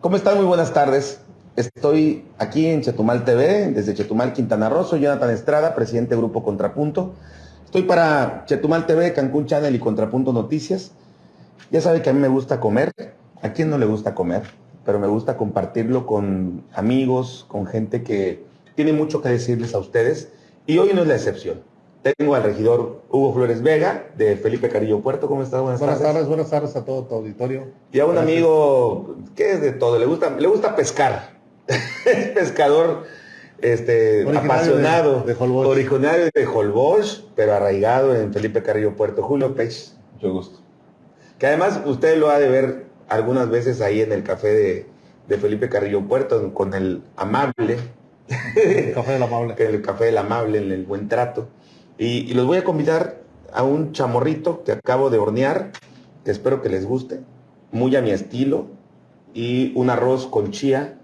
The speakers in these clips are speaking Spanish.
¿Cómo están? Muy buenas tardes. Estoy aquí en Chetumal TV, desde Chetumal, Quintana Roo. Soy Jonathan Estrada, presidente del Grupo Contrapunto. Estoy para Chetumal TV, Cancún Channel y Contrapunto Noticias. Ya sabe que a mí me gusta comer. ¿A quién no le gusta comer? Pero me gusta compartirlo con amigos, con gente que tiene mucho que decirles a ustedes. Y hoy no es la excepción. Tengo al regidor Hugo Flores Vega, de Felipe Carillo Puerto. ¿Cómo estás? Buenas, buenas tardes. Buenas tardes a todo tu auditorio. Y a un amigo que es de todo, le gusta, le gusta pescar. es pescador este, apasionado, de, de originario de Holbox, pero arraigado en Felipe Carrillo Puerto. Julio Pech. Mucho gusto. Que además usted lo ha de ver algunas veces ahí en el café de, de Felipe Carrillo Puerto, con el amable. El café del amable. el café del amable, en el buen trato. Y, los voy a convidar a un chamorrito que acabo de hornear, que espero que les guste, muy a mi estilo, y un arroz con chía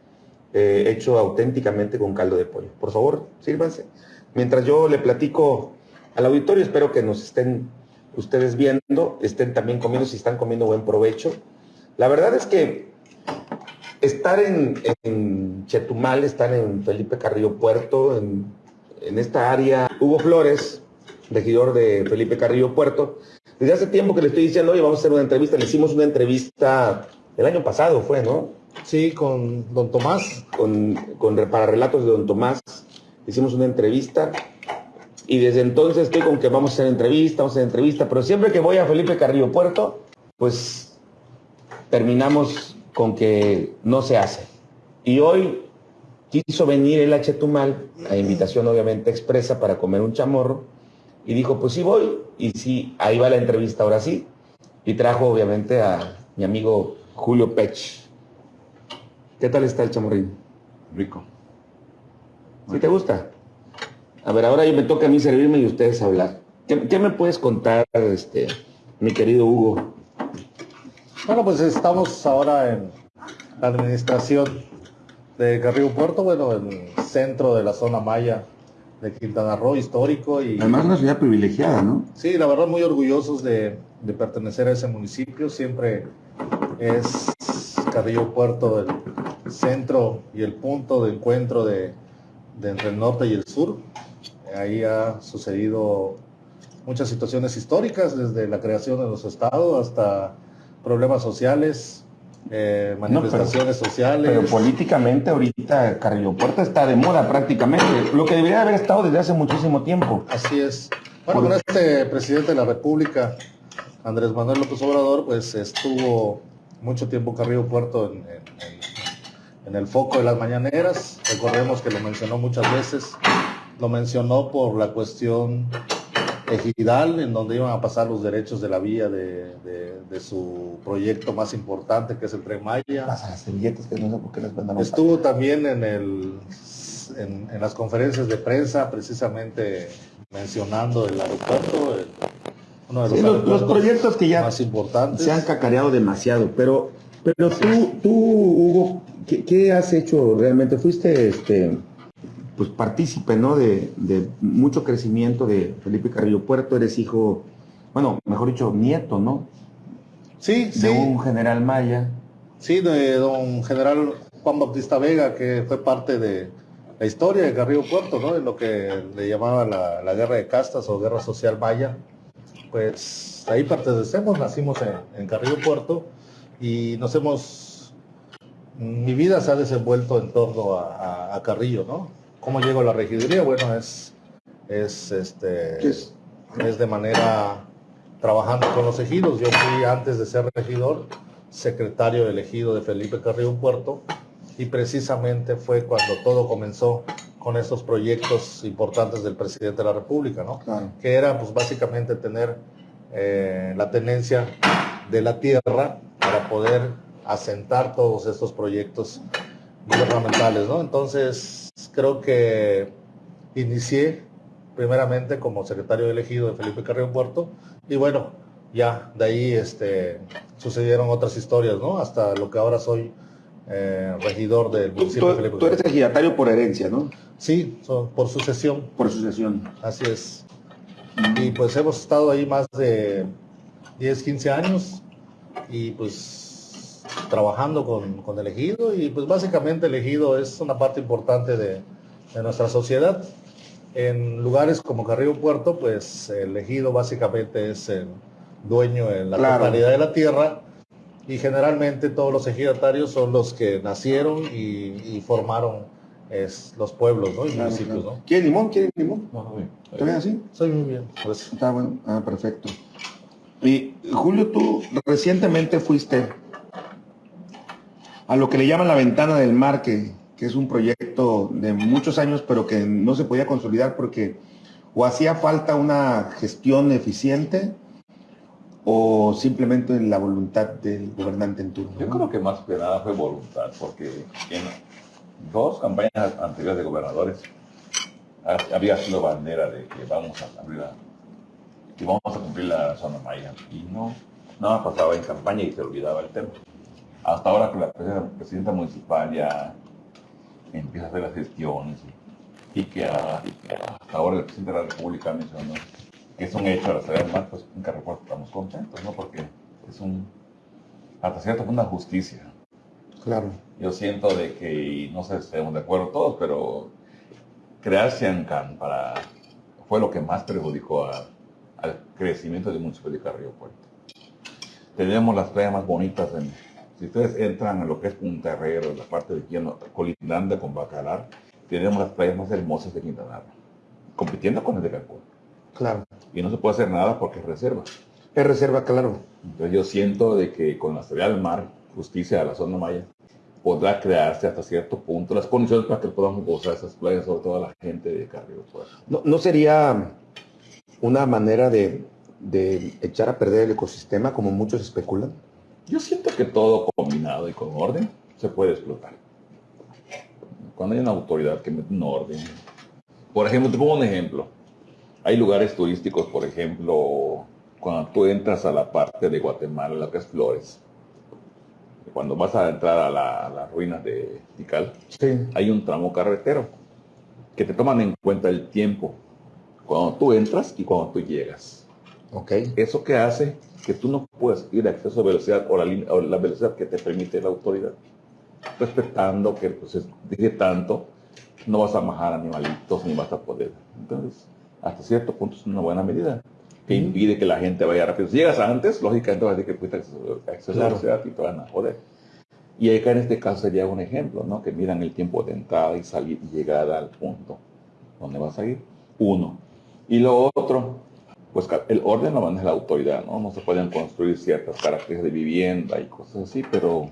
eh, hecho auténticamente con caldo de pollo. Por favor, sírvanse. Mientras yo le platico al auditorio, espero que nos estén ustedes viendo, estén también comiendo, si están comiendo buen provecho. La verdad es que estar en, Chetumal, estar en Felipe Carrillo Puerto, en, en esta área, Hugo Flores, regidor de Felipe Carrillo Puerto. Desde hace tiempo que le estoy diciendo, oye, vamos a hacer una entrevista. Le hicimos una entrevista el año pasado, fue, ¿no? Sí, con don Tomás. Con, con, para relatos de don Tomás. Hicimos una entrevista. Y desde entonces estoy con que vamos a hacer entrevista, vamos a hacer entrevista. Pero siempre que voy a Felipe Carrillo Puerto, pues terminamos con que no se hace. Y hoy quiso venir el H. Tumal, a invitación obviamente expresa para comer un chamorro y dijo, pues sí voy. Y sí, ahí va la entrevista ahora sí. Y trajo obviamente a mi amigo Julio Pech. ¿Qué tal está el chamorrín? Rico. ¿Sí te gusta? A ver, ahora me toca a mí servirme y ustedes hablar. ¿Qué, me puedes contar, este, mi querido Hugo? Bueno, pues estamos ahora en la administración de Carrillo Puerto, bueno, en el centro de la zona maya de Quintana Roo, histórico. y Además una ciudad privilegiada, ¿no? Sí, la verdad muy orgullosos de, pertenecer a ese municipio. Siempre es Carrillo Puerto el centro y el punto de encuentro de, entre el norte y el sur. Ahí ha sucedido muchas situaciones históricas, desde la creación de los estados hasta problemas sociales, eh, manifestaciones sociales. Pero políticamente ahorita Carrillo Puerto está de moda prácticamente, lo que debería haber estado desde hace muchísimo tiempo. Así es. Bueno, con este presidente de la República, Andrés Manuel López Obrador, pues estuvo mucho tiempo Carrillo Puerto en, en el foco de las mañaneras. Recordemos que lo mencionó muchas veces. Lo mencionó por la cuestión ejidal, en donde iban a pasar los derechos de la vía de, su proyecto más importante, que es el Tren Maya. Estuvo también en, el, en, las conferencias de prensa, precisamente mencionando el aeropuerto, uno de los, los, proyectos que ya más importantes. se han cacareado demasiado, pero, pero tú, tú, Hugo, ¿qué, ¿qué, has hecho realmente? ¿Fuiste este pues partícipe, ¿no? De, mucho crecimiento de Felipe Carrillo Puerto, eres hijo, bueno, mejor dicho, nieto, ¿no? Sí, de un general Maya. Sí, de don general Juan Bautista Vega, que fue parte de la historia de Carrillo Puerto, ¿no? En lo que le llamaba la, guerra de castas o guerra social maya. Pues ahí pertenecemos, nacimos en, Carrillo Puerto y nos hemos, mi vida se ha desenvuelto en torno a Carrillo, ¿no? ¿Cómo llego a la regiduría? Bueno, es, es, este, es? de manera trabajando con los ejidos. Yo fui antes de ser regidor, secretario elegido de Felipe Carrillo Puerto y precisamente fue cuando todo comenzó con estos proyectos importantes del presidente de la República, ¿no? Que era pues básicamente tener eh, la tenencia de la tierra para poder asentar todos estos proyectos gubernamentales, ¿no? Entonces, creo que inicié primeramente como secretario elegido de Felipe Carrillo Puerto y bueno, ya de ahí este, sucedieron otras historias, ¿no? Hasta lo que ahora soy eh, regidor del municipio de Felipe Tú eres ejidatario por herencia, ¿no? Sí, por sucesión. Por sucesión. Así es. Y pues hemos estado ahí más de 10, 15 años y pues trabajando con, con el ejido y pues básicamente el ejido es una parte importante de, de nuestra sociedad. En lugares como Carrillo Puerto, pues el ejido básicamente es el dueño en la Claro. totalidad de la tierra y generalmente todos los ejidatarios son los que nacieron y, y formaron es, los pueblos ¿no? y Claro, municipios. claro. ¿no? ¿Quiere limón? ¿Quiere limón? No, no, bien. ¿Está bien así? Soy muy bien. Pues, Está bueno. Ah, perfecto. Y Julio, tú recientemente fuiste a lo que le llaman la ventana del mar, que, que es un proyecto de muchos años, pero que no se podía consolidar porque o hacía falta una gestión eficiente o simplemente la voluntad del gobernante en turno. Yo creo que más que nada fue voluntad, porque en dos campañas anteriores de gobernadores ha- había sido bandera de que vamos a abrir la, que vamos a cumplir la zona maya. Y no, nada pasaba en campaña y se olvidaba el tema. Hasta ahora que la presidenta, municipal ya empieza a hacer las gestiones y, que, hasta ahora el presidente de la República mencionó que es un hecho a la salida del mar, pues en Carrefour estamos contentos, ¿no? Porque es un, hasta cierto punto, una justicia. Claro. Yo siento de que, no sé si estemos de acuerdo todos, pero crear Ciancán para, fue lo que más perjudicó a- al crecimiento del municipio de Carrillo Puerto. Tenemos las playas más bonitas, en, si ustedes entran a lo que es Punta Herrero, la parte de Quino, colindante con Bacalar, tenemos las playas más hermosas de Quintana Roo, compitiendo con el de Cancún. Claro. Y no se puede hacer nada porque es reserva. Es reserva, claro. Entonces yo siento de que con la salida del mar, justicia a la zona maya, podrá crearse hasta cierto punto las condiciones para que podamos gozar esas playas, sobre todo la gente de Carrillo. ¿No, no sería una manera de, de echar a perder el ecosistema como muchos especulan? Yo siento que todo combinado y con orden se puede explotar. Cuando hay una autoridad que mete un orden. Por ejemplo, te pongo un ejemplo. Hay lugares turísticos, por ejemplo, cuando tú entras a la parte de Guatemala, la que es Flores, cuando vas a entrar a, la- a las ruinas de Tikal, Sí. hay un tramo carretero que te toman en cuenta el tiempo cuando tú entras y cuando tú llegas. Eso que hace que tú no puedas ir a exceso de velocidad o la, línea- o la velocidad que te permite la autoridad. Respetando que pues, es- dije tanto, no vas a majar animalitos ni vas a poder. Entonces, hasta cierto punto es una buena medida que impide que la gente vaya rápido. Si llegas antes, lógicamente vas a decir que fuiste a exceso, Claro. de velocidad y te van a joder. Y acá en este caso sería un ejemplo, ¿no? Que miran el tiempo de entrada y salir y llegada al punto donde vas a ir. Uno. Y lo otro, pues el orden lo maneja la autoridad, ¿no? No se pueden construir ciertas características de vivienda y cosas así, pero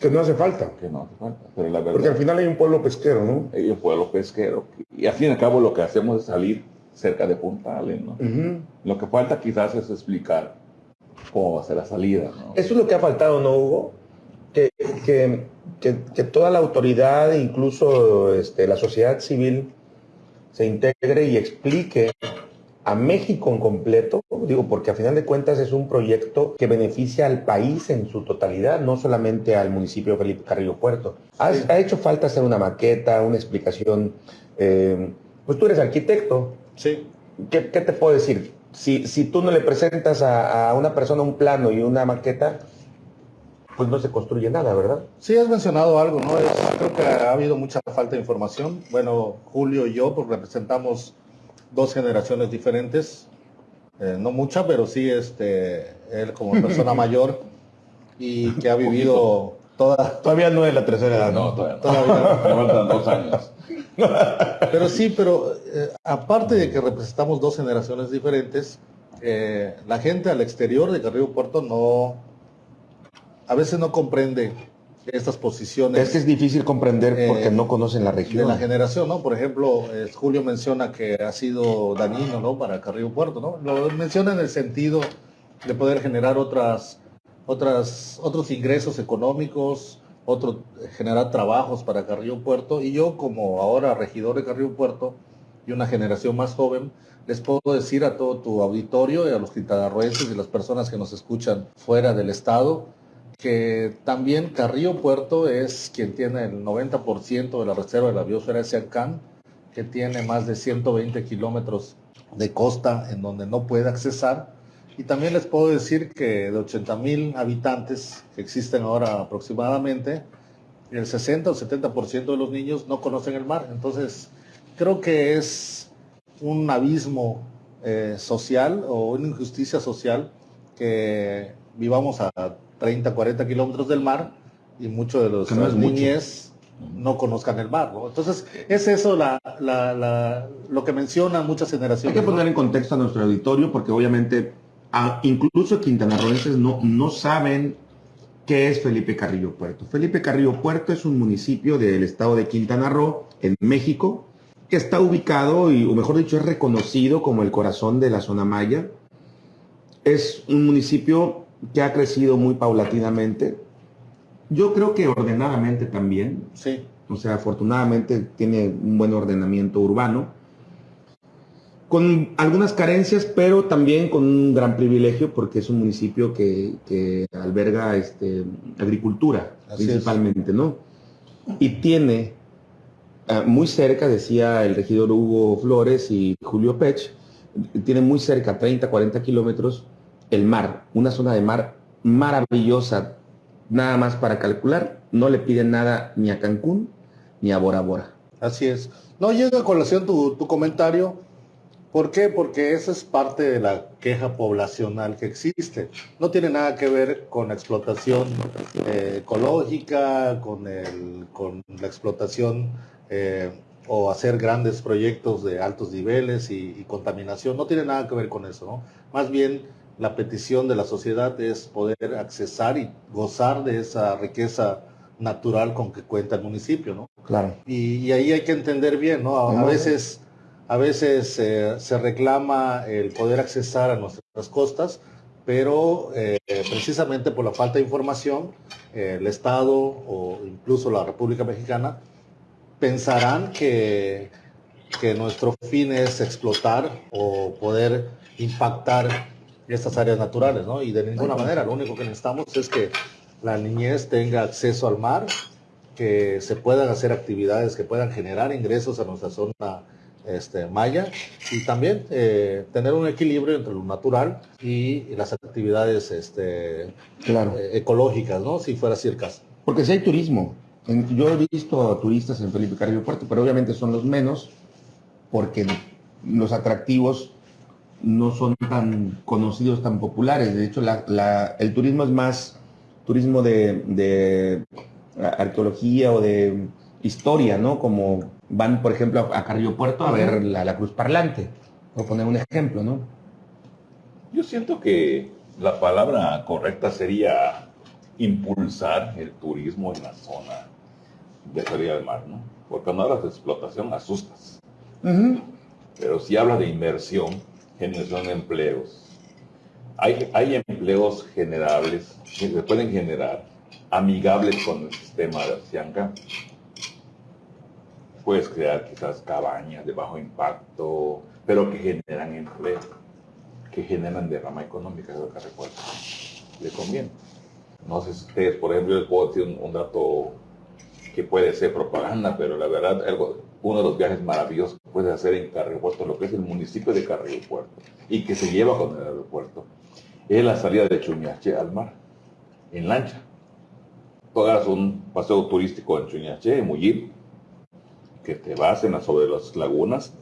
Que no hace falta. que no hace falta. Pero la Porque al final hay un pueblo pesquero, ¿no? hay un pueblo pesquero. Y al fin y al cabo lo que hacemos es salir cerca de Puntales, ¿no? Lo que falta quizás es explicar cómo va a ser la salida, ¿no? Eso es lo que ha faltado, ¿no, Hugo? Que, que- que- que toda la autoridad, incluso este, la sociedad civil, se integre y explique a México en completo, digo, porque a final de cuentas es un proyecto que beneficia al país en su totalidad, no solamente al municipio de Felipe Carrillo Puerto. Ha, Sí. ha hecho falta hacer una maqueta, una explicación. eh, pues tú eres arquitecto, sí, ¿Qué, qué te puedo decir? Si, si tú no le presentas a, a una persona un plano y una maqueta, pues no se construye nada, ¿verdad? Sí, has mencionado algo, ¿no? Es- creo que ha habido mucha falta de información. Bueno, Julio y yo pues, representamos dos generaciones diferentes, Eh, no mucha, pero sí este, él como persona mayor y que ha vivido toda... Todavía no es la tercera edad, No, todavía no. Todavía faltan dos años. Pero sí, pero eh, aparte de que representamos dos generaciones diferentes, eh, la gente al exterior de Carrillo Puerto no, a veces no comprende estas posiciones. Es que es difícil comprender Eh, porque no conocen la de región. la generación, ¿no? Por ejemplo, eh, Julio menciona que ha sido dañino, ¿no? Para Carrillo Puerto, ¿no? Lo menciona en el sentido de poder generar otras, otras, otros ingresos económicos, otro, generar trabajos para Carrillo Puerto. Y yo, como ahora regidor de Carrillo Puerto y una generación más joven, les puedo decir a todo tu auditorio y a los quintanarroenses y las personas que nos escuchan fuera del estado, que también Carrillo Puerto es quien tiene el 90% de la reserva de la biosfera de Siancán, que tiene más de 120 kilómetros de costa en donde no puede accesar Y también les puedo decir que de 80 mil habitantes que existen ahora aproximadamente, el 60 o 70% de los niños no conocen el mar. Entonces, creo que es un abismo eh, social o una injusticia social que vivamos a 30, 40 kilómetros del mar y muchos de los Que no mucho. no conozcan el mar. ¿no? Entonces, es eso la, la- la- lo que mencionan muchas Hay generaciones. que ¿no? poner en contexto a nuestro auditorio porque obviamente a- incluso quintanarroenses no, no saben qué es Felipe Carrillo Puerto. Felipe Carrillo Puerto es un municipio del estado de Quintana Roo, en México, que está ubicado, y, o mejor dicho, es reconocido como el corazón de la zona maya. Es un municipio que ha crecido muy paulatinamente. Yo creo que ordenadamente también. Sí, O sea, afortunadamente tiene un buen ordenamiento urbano, con algunas carencias, pero también con un gran privilegio porque es un municipio que, que alberga este, agricultura Así es. principalmente, ¿no? Y tiene ah, muy cerca, decía el regidor Hugo Flores y Julio Pech, tiene muy cerca, 30, 40 kilómetros, el mar, una zona de mar maravillosa, nada más para calcular, no le piden nada ni a Cancún ni a Bora Bora. así es. No llega a colación tu, tu comentario. ¿Por qué? Porque esa es parte de la queja poblacional que existe. No tiene nada que ver con la explotación eh, ecológica, con, el, con la explotación eh, o hacer grandes proyectos de altos niveles y, y contaminación. No tiene nada que ver con eso, ¿no? Más bien la petición de la sociedad es poder accesar y gozar de esa riqueza natural con que cuenta el municipio, ¿no? Claro. Y, y ahí hay que entender bien, ¿no? A, veces, a veces eh, se reclama el poder accesar a nuestras costas, pero eh, precisamente por la falta de información, eh, el Estado o incluso la República Mexicana pensarán que, que nuestro fin es explotar o poder impactar estas áreas naturales, ¿no? Y de ninguna manera, lo único que necesitamos es que la niñez tenga acceso al mar, que se puedan hacer actividades que puedan generar ingresos a nuestra zona este, maya y también eh, tener un equilibrio entre lo natural y las actividades este, Claro. eh, ecológicas, ¿no? Si fuera así el caso. Porque si hay turismo. En- yo he visto turistas en Felipe Carrillo Puerto, pero obviamente son los menos porque los atractivos no son tan conocidos, tan populares. De hecho, la- la- el turismo es más turismo de, de arqueología o de historia, ¿no? Como van, por ejemplo, a, Carrillo Puerto a ver la, la cruz parlante, por poner un ejemplo, ¿no? Yo siento que la palabra correcta sería impulsar el turismo en la zona de salida del mar, ¿no? Porque cuando hablas de explotación asustas, pero si hablas de inversión, generación de empleos, hay, hay empleos generables que se pueden generar amigables con el sistema de Cianca. Puedes crear quizás cabañas de bajo impacto, pero que generan empleo, que generan derrama económica, es lo que recuerdo. Le conviene. No sé si ustedes, por ejemplo, les puedo decir un, un dato que puede ser propaganda, pero la verdad, algo, uno de los viajes maravillosos que puedes hacer en Carrillo Puerto, lo que es el municipio de Carrillo Puerto, y que se lleva con el aeropuerto, es la salida de Chuñache al mar, en lancha. Tú hagas un paseo turístico en Chuñache, en Muyil, que te vas en la, sobre las lagunas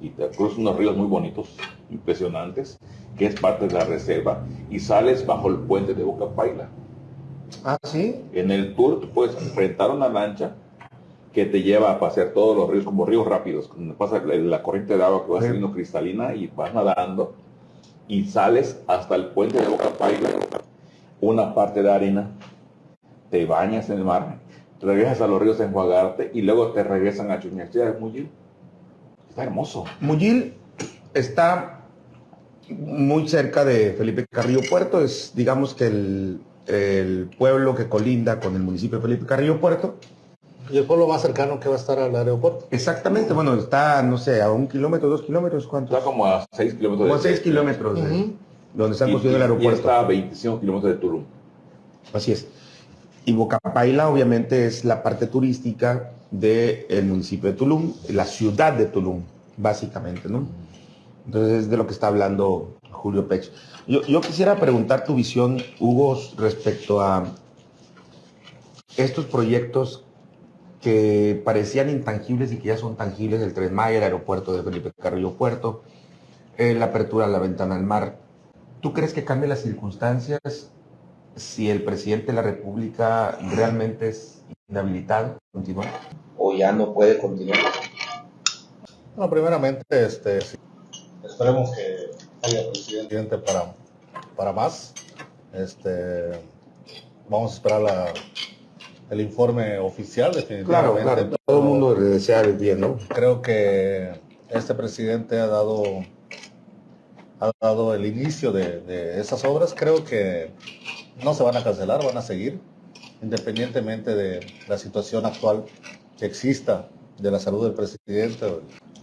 y te cruzas unos ríos muy bonitos, impresionantes, que es parte de la reserva, y sales bajo el puente de Boca Paila. Ah, sí. En el tour tú puedes rentar una lancha que te lleva a pasear todos los ríos como ríos rápidos, pasa la, corriente de agua que va Sí. saliendo cristalina y vas nadando y sales hasta el puente de Boca Paila, una parte de arena, te bañas en el mar, regresas a los ríos a enjuagarte y luego te regresan a Chuñachea de Muyil. Está hermoso. Muyil está muy cerca de Felipe Carrillo Puerto, es digamos que el, el pueblo que colinda con el municipio de Felipe Carrillo Puerto. Y el pueblo más cercano que va a estar al aeropuerto. Exactamente, bueno, está, no sé, a un kilómetro, dos kilómetros, ¿cuánto? Está como a 6 kilómetros Como a de seis kilómetros de donde están y- construyendo el y- y aeropuerto. está a 25 kilómetros de Tulum. Así es. Y Bocapaila obviamente es la parte turística del municipio de Tulum, la ciudad de Tulum, básicamente, ¿no? Entonces es de lo que está hablando Julio Pech. Yo, yo quisiera preguntar tu visión, Hugo, respecto a estos proyectos que parecían intangibles y que ya son tangibles, el Tren Maya, el aeropuerto de Felipe Carrillo Puerto, eh, la apertura a la ventana al mar. ¿Tú crees que cambie las circunstancias si el presidente de la República realmente es inhabilitado continuar? ¿O ya no puede continuar? No, primeramente, este, esperemos que haya presidente para, para más. Este, vamos a esperar la, el informe oficial, definitivamente. Claro, claro, todo el mundo le desea el bien, ¿no? Creo que este presidente ha dado, ha dado el inicio de, de esas obras. Creo que no se van a cancelar, van a seguir, independientemente de la situación actual que exista de la salud del presidente,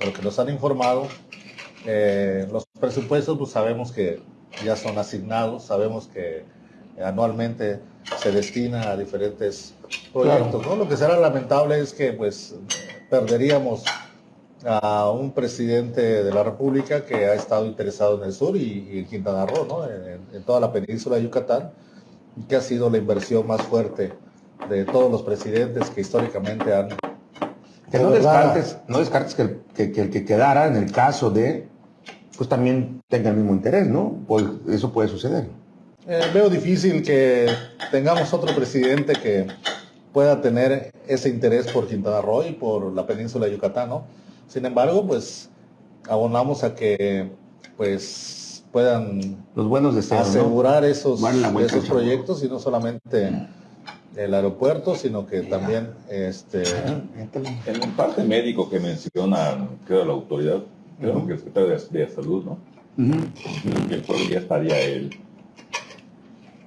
lo que nos han informado. Eh, los presupuestos, pues sabemos que ya son asignados, sabemos que anualmente se destina a diferentes proyectos. ¿no? Lo que será lamentable es que pues perderíamos a un presidente de la República que ha estado interesado en el sur y, en Quintana Roo, ¿no? en, toda la península de Yucatán, que ha sido la inversión más fuerte de todos los presidentes que históricamente han... Que no descartes, no descartes que, el, que, el que quedara en el caso de, pues también tenga el mismo interés, ¿no? Pues eso puede suceder. Eh, veo difícil que tengamos otro presidente que pueda tener ese interés por Quintana Roo y por la península de Yucatán, ¿no? Sin embargo, pues abonamos a que pues puedan los buenos deseos, asegurar esos, esos proyectos y no solamente el aeropuerto, sino que también este en el parte médico que menciona creo la autoridad, creo que el secretario de, salud, ¿no? que ya estaría él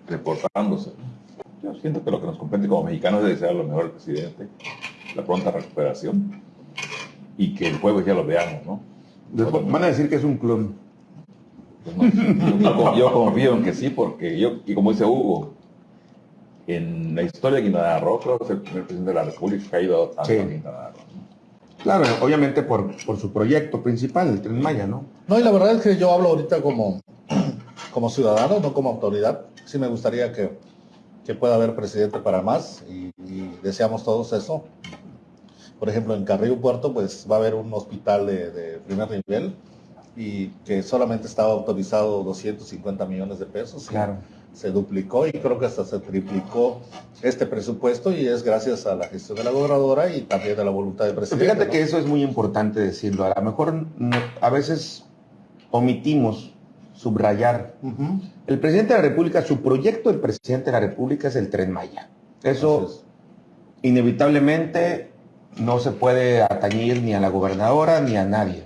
reportándose. Yo siento que lo que nos compete como mexicanos es desear lo mejor al presidente, la pronta recuperación y que el jueves ya lo veamos, ¿no? van a decir que es un clon. Pues yo, confío en que sí, porque yo, y como dice Hugo, en la historia de Quintana Roo, creo que es el primer presidente de la República que ha ido a, Quintana Roo. Claro, obviamente por, por su proyecto principal, el Tren Maya, ¿no? No, y la verdad es que yo hablo ahorita como, como ciudadano, no como autoridad. Sí me gustaría que, que pueda haber presidente para más y, deseamos todos eso. Por ejemplo, en Carrillo Puerto pues va a haber un hospital de, primer nivel y que solamente estaba autorizado 250 millones de pesos. Claro. Se duplicó y creo que hasta se triplicó este presupuesto y es gracias a la gestión de la gobernadora y también de la voluntad del presidente. Fíjate que eso es muy importante decirlo. A lo mejor a veces omitimos subrayar. El presidente de la República, su proyecto del presidente de la República es el tren Maya. Eso inevitablemente no se puede atañir ni a la gobernadora ni a nadie.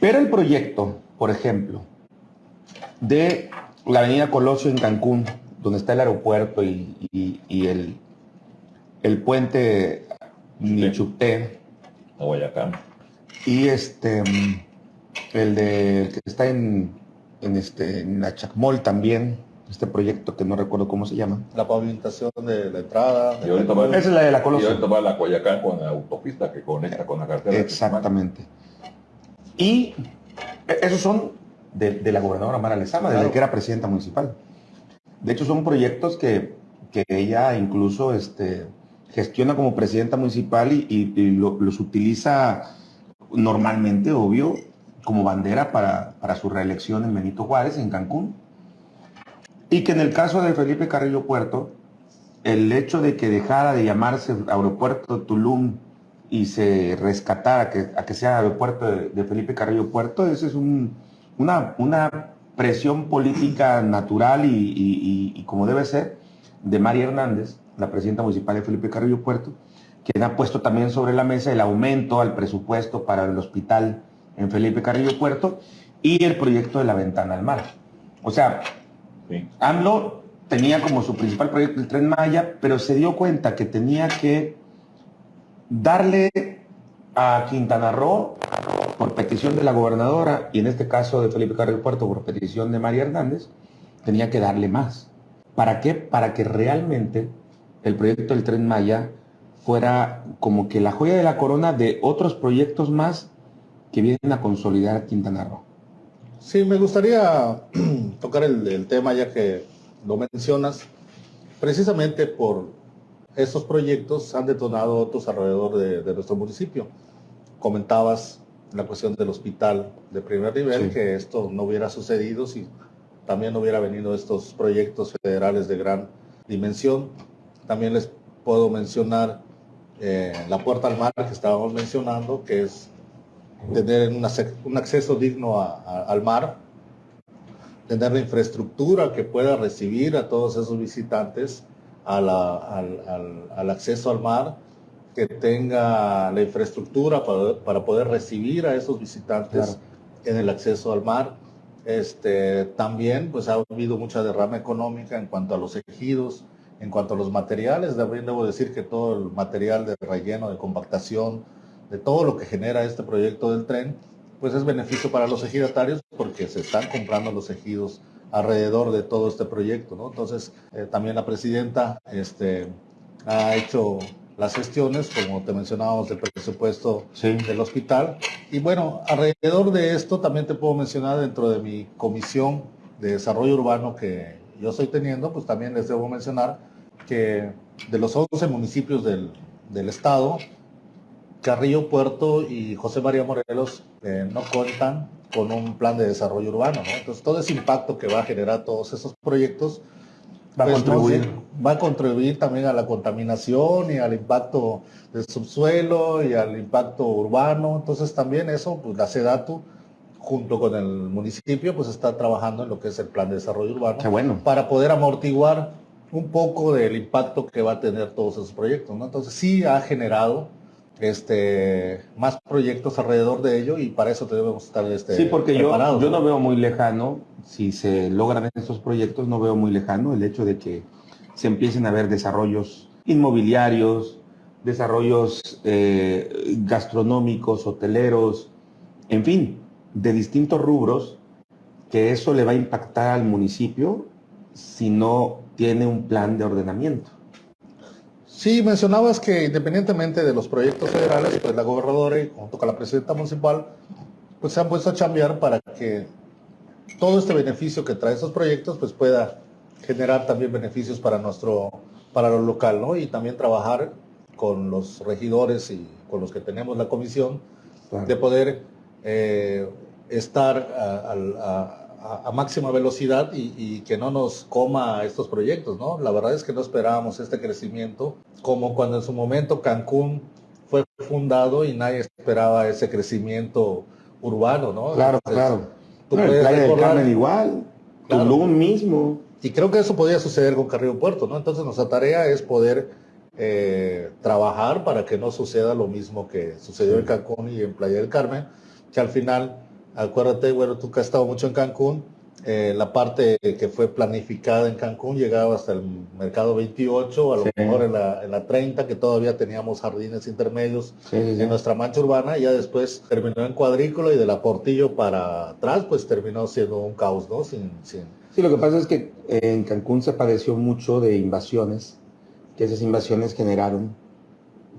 Pero el proyecto, por ejemplo, de la avenida Colosio en Cancún, donde está el aeropuerto y, el, el puente Nichuté, y este el de que está en, en este en Achacmol también, este proyecto que no recuerdo cómo se llama. La pavimentación de la entrada. Esa es la de la Colosio. Y va la Coyacán con la autopista que conecta con la carretera. Exactamente. Y esos son de, la gobernadora Mara Lezama, desde que era presidenta municipal. De hecho, son proyectos que, que ella incluso este, gestiona como presidenta municipal y, los utiliza normalmente, obvio, como bandera para, su reelección en Benito Juárez, en Cancún. Y que en el caso de Felipe Carrillo Puerto, el hecho de que dejara de llamarse Aeropuerto Tulum y se rescatara que, a que sea Aeropuerto de, Felipe Carrillo Puerto, eso es una, una, presión política natural y, como debe ser de María Hernández, la presidenta municipal de Felipe Carrillo Puerto, quien ha puesto también sobre la mesa el aumento al presupuesto para el hospital en Felipe Carrillo Puerto, y el proyecto de la ventana al mar. O sea, AMLO tenía como su principal proyecto el tren Maya, pero se dio cuenta que tenía que darle a Quintana Roo, por petición de la gobernadora, y en este caso de Felipe Carrillo Puerto, por petición de María Hernández, tenía que darle más. ¿Para qué? Para que realmente el proyecto del tren Maya fuera como que la joya de la corona de otros proyectos más que vienen a consolidar Quintana Roo. Sí, me gustaría tocar el, tema ya que lo mencionas, precisamente por estos proyectos han detonado otros alrededor de, nuestro municipio. Comentabas la cuestión del hospital de primer nivel, que esto no hubiera sucedido si también no hubiera venido estos proyectos federales de gran dimensión. También les puedo mencionar eh, la puerta al mar que estábamos mencionando, que es tener un acceso digno al mar, tener la infraestructura que pueda recibir a todos esos visitantes al, acceso al mar, que tenga la infraestructura para, poder recibir a esos visitantes en el acceso al mar. Este, también pues ha habido mucha derrama económica en cuanto a los ejidos, en cuanto a los materiales, también debo decir que todo el material de relleno, de compactación, de todo lo que genera este proyecto del tren, pues es beneficio para los ejidatarios porque se están comprando los ejidos alrededor de todo este proyecto, ¿no? Entonces, eh, también la presidenta este, ha hecho las gestiones, como te mencionábamos, del presupuesto del hospital. Y bueno, alrededor de esto también te puedo mencionar dentro de mi comisión de desarrollo urbano que yo estoy teniendo, pues también les debo mencionar que de los 11 municipios del, del estado, Carrillo Puerto y José María Morelos eh, no cuentan con un plan de desarrollo urbano, ¿no? Entonces todo ese impacto que va a generar todos esos proyectos va a pues, contribuir. va a contribuir también a la contaminación y al impacto del subsuelo y al impacto urbano. Entonces también eso, pues la SEDATU junto con el municipio, pues está trabajando en lo que es el plan de desarrollo urbano bueno. para poder amortiguar un poco del impacto que va a tener todos esos proyectos. ¿no? Entonces sí ha generado este, más proyectos alrededor de ello y para eso debemos estar este, Sí, porque yo, yo no veo muy lejano, si se logran estos proyectos, no veo muy lejano el hecho de que se empiecen a ver desarrollos inmobiliarios, desarrollos eh, gastronómicos, hoteleros, en fin, de distintos rubros, que eso le va a impactar al municipio si no tiene un plan de ordenamiento. Sí, mencionabas que independientemente de los proyectos federales, pues la gobernadora y junto con la presidenta municipal, pues se han puesto a chambear para que todo este beneficio que trae esos proyectos, pues pueda generar también beneficios para nuestro, para lo local, ¿no? Y también trabajar con los regidores y con los que tenemos la comisión de poder eh, estar a, a, máxima velocidad y, que no nos coma estos proyectos, ¿no? La verdad es que no esperábamos este crecimiento, como cuando en su momento Cancún fue fundado y nadie esperaba ese crecimiento urbano, ¿no? Claro, claro. Tú Playa igual, Tulum mismo. Y creo que eso podría suceder con Carrillo Puerto, ¿no? Entonces nuestra tarea es poder eh, trabajar para que no suceda lo mismo que sucedió en Cancún y en Playa del Carmen, que al final Acuérdate, bueno, tú que has estado mucho en Cancún, eh, la parte que fue planificada en Cancún llegaba hasta el mercado 28, a lo mejor en la, en la, 30, que todavía teníamos jardines intermedios en nuestra mancha urbana, y ya después terminó en cuadrícula y de la Portillo para atrás, pues terminó siendo un caos, ¿no? Sin, sin... Sí, lo que pasa es que en Cancún se padeció mucho de invasiones, que esas invasiones generaron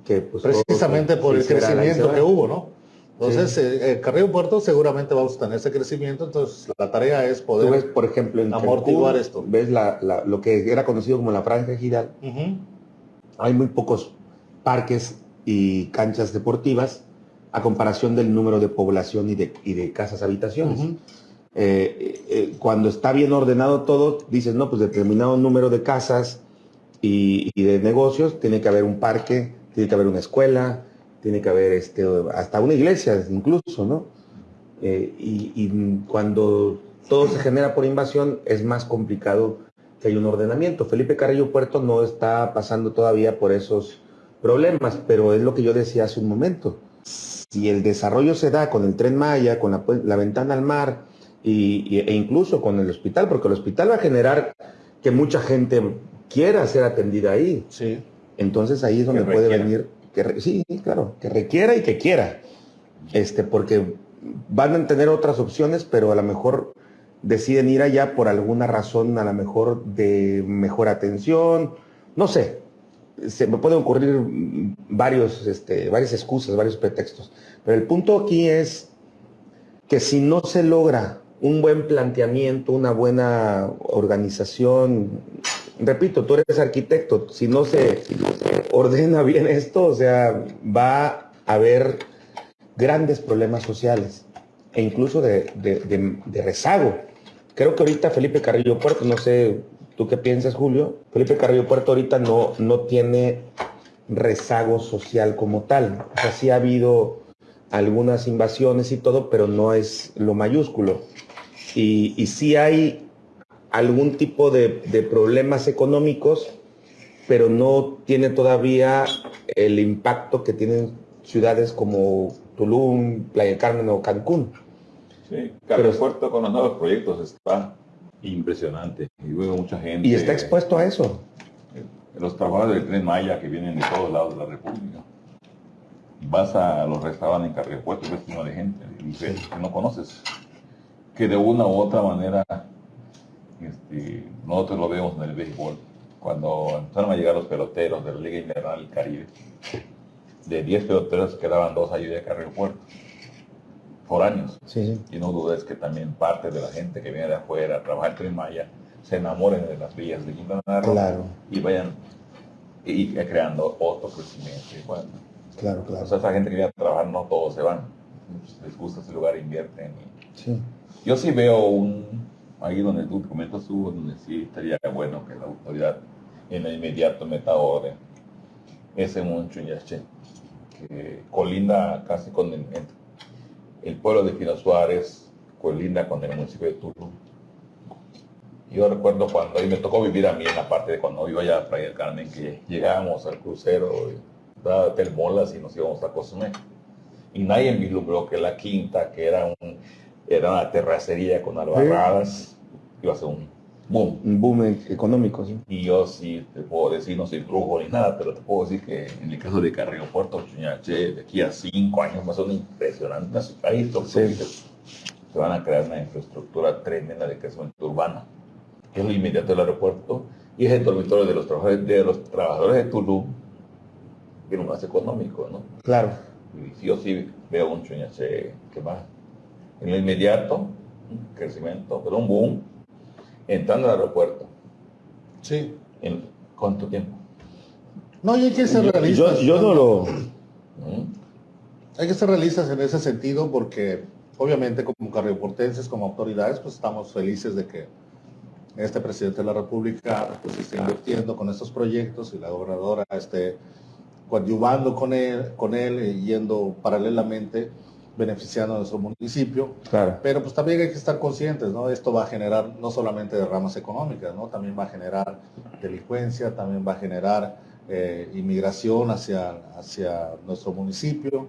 que... Pues, Precisamente por el crecimiento que hubo, ¿no? Entonces, eh, el Carrillo Puerto seguramente vamos a tener ese crecimiento, entonces la tarea es poder ves, por ejemplo, en amortiguar esto. Ves lo que era conocido como la franja giral. Hay muy pocos parques y canchas deportivas a comparación del número de población y de, de casas habitaciones. Eh, eh, cuando está bien ordenado todo, dices, no, pues determinado número de casas y, y de negocios, tiene que haber un parque, tiene que haber una escuela, tiene que haber este, hasta una iglesia incluso, ¿no? Eh, y, cuando todo se genera por invasión es más complicado que hay un ordenamiento. Felipe Carrillo Puerto no está pasando todavía por esos problemas, pero es lo que yo decía hace un momento. Si el desarrollo se da con el tren Maya, con la, ventana al mar y, e incluso con el hospital, porque el hospital va a generar que mucha gente quiera ser atendida ahí. Sí. Entonces ahí es donde puede venir que sí, claro, que requiera y que quiera. Este, porque van a tener otras opciones, pero a lo mejor deciden ir allá por alguna razón, a lo mejor de mejor atención, no sé. Se me pueden ocurrir varios, este, varias excusas, varios pretextos. Pero el punto aquí es que si no se logra un buen planteamiento, una buena organización. Repito, tú eres arquitecto, si no se, ordena bien esto, o sea, va a haber grandes problemas sociales e incluso de, de rezago. Creo que ahorita Felipe Carrillo Puerto, no sé tú qué piensas, Julio, Felipe Carrillo Puerto ahorita no, no tiene rezago social como tal. O sea, sí ha habido algunas invasiones y todo, pero no es lo mayúsculo. Y, y sí hay algún tipo de, problemas económicos, pero no tiene todavía el impacto que tienen ciudades como Tulum, Playa Carmen o Cancún. Sí, Carlos Puerto con los nuevos proyectos está impresionante. Y veo mucha gente. Y está expuesto a eso. Los trabajadores del tren Maya que vienen de todos lados de la República vas a los restaurantes en Carrillo Puerto y ves lleno de gente que no conoces, que de una u otra manera este, nosotros lo vemos en el béisbol. Cuando empezaron a llegar los peloteros de la Liga Invernal del Caribe, de 10 peloteros quedaban dos allí de Puerto por años. Y no dudes que también parte de la gente que viene de afuera a trabajar en Maya se enamoren de las villas de Quintana Roo y vayan y, creando otro crecimiento. bueno, Claro, claro. O sea, esa gente que viene a trabajar, no todos se van. Les gusta ese lugar, invierten. sí. Yo sí veo un, ahí donde tú comentas tú, donde sí estaría bueno que la autoridad en el inmediato meta orden. Ese mucho Yache, que colinda casi con el, pueblo de Pino Suárez, colinda con el municipio de Tulum. Yo recuerdo cuando ahí me tocó vivir a mí en la parte de cuando iba allá a Playa del Carmen, que llegábamos al crucero. Y, del Molas y nos íbamos a Cozumel. Y nadie vislumbró que la quinta, que era, un, era una terracería con albarradas, iba a ser un boom. Un boom económico, sí. Y yo sí te puedo decir, no soy brujo ni nada, pero te puedo decir que en el caso de Carrillo Puerto Chuñache, de aquí a cinco años más son impresionantes. Ahí sí. se van a crear una infraestructura tremenda de crecimiento urbano, que es lo inmediato del aeropuerto y es el dormitorio de los trabajadores de, los trabajadores de Tulum tiene un más económico, ¿no? Claro. Y yo sí veo un chuñache que va en el inmediato, un crecimiento, pero un boom, entrando al aeropuerto. Sí. ¿En cuánto tiempo? No, y hay que ser realistas. Yo, no lo... Hay que ser realistas en ese sentido porque obviamente como carrioportenses, como autoridades, pues estamos felices de que este presidente de la República pues esté invirtiendo con estos proyectos y la gobernadora esté coadyuvando con él, con él eh, yendo paralelamente, beneficiando a nuestro municipio. Claro. Pero pues también hay que estar conscientes, ¿no? Esto va a generar no solamente derramas económicas, ¿no? También va a generar delincuencia, también va a generar eh, inmigración hacia, hacia nuestro municipio.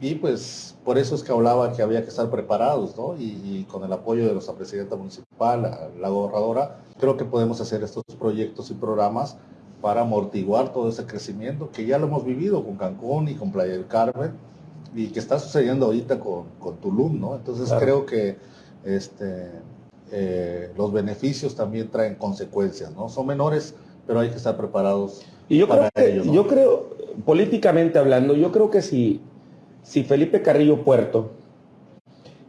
Y pues por eso es que hablaba que había que estar preparados, ¿no? Y, con el apoyo de nuestra presidenta municipal, la, la gobernadora, creo que podemos hacer estos proyectos y programas para amortiguar todo ese crecimiento que ya lo hemos vivido con Cancún y con Playa del Carmen y que está sucediendo ahorita con, con Tulum, ¿no? Entonces creo que este, eh, los beneficios también traen consecuencias, ¿no? Son menores, pero hay que estar preparados y yo creo que, Yo creo, políticamente hablando, yo creo que si, si Felipe Carrillo Puerto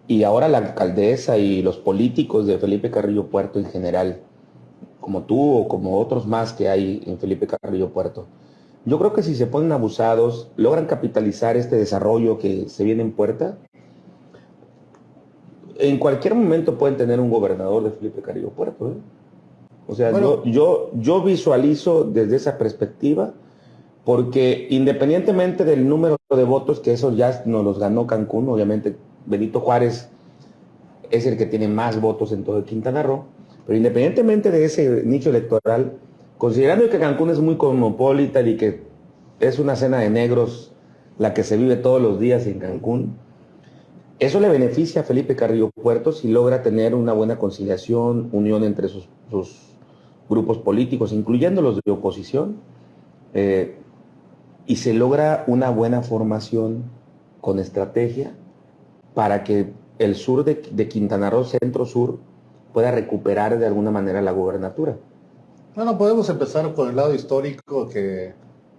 y ahora la alcaldesa y los políticos de Felipe Carrillo Puerto en general como tú o como otros más que hay en Felipe Carrillo Puerto. Yo creo que si se ponen abusados, logran capitalizar este desarrollo que se viene en puerta, en cualquier momento pueden tener un gobernador de Felipe Carrillo Puerto. ¿eh? O sea, yo, yo, yo visualizo desde esa perspectiva, porque independientemente del número de votos, que eso ya nos los ganó Cancún, obviamente Benito Juárez es el que tiene más votos en todo el Quintana Roo, pero independientemente de ese nicho electoral, considerando que Cancún es muy cosmopolita y que es una cena de negros la que se vive todos los días en Cancún, eso le beneficia a Felipe Carrillo Puerto si logra tener una buena conciliación, unión entre sus, grupos políticos, incluyendo los de oposición, eh, y se logra una buena formación con estrategia para que el sur de, de Quintana Roo, centro-sur, pueda recuperar de alguna manera la gubernatura. Bueno, podemos empezar con el lado histórico que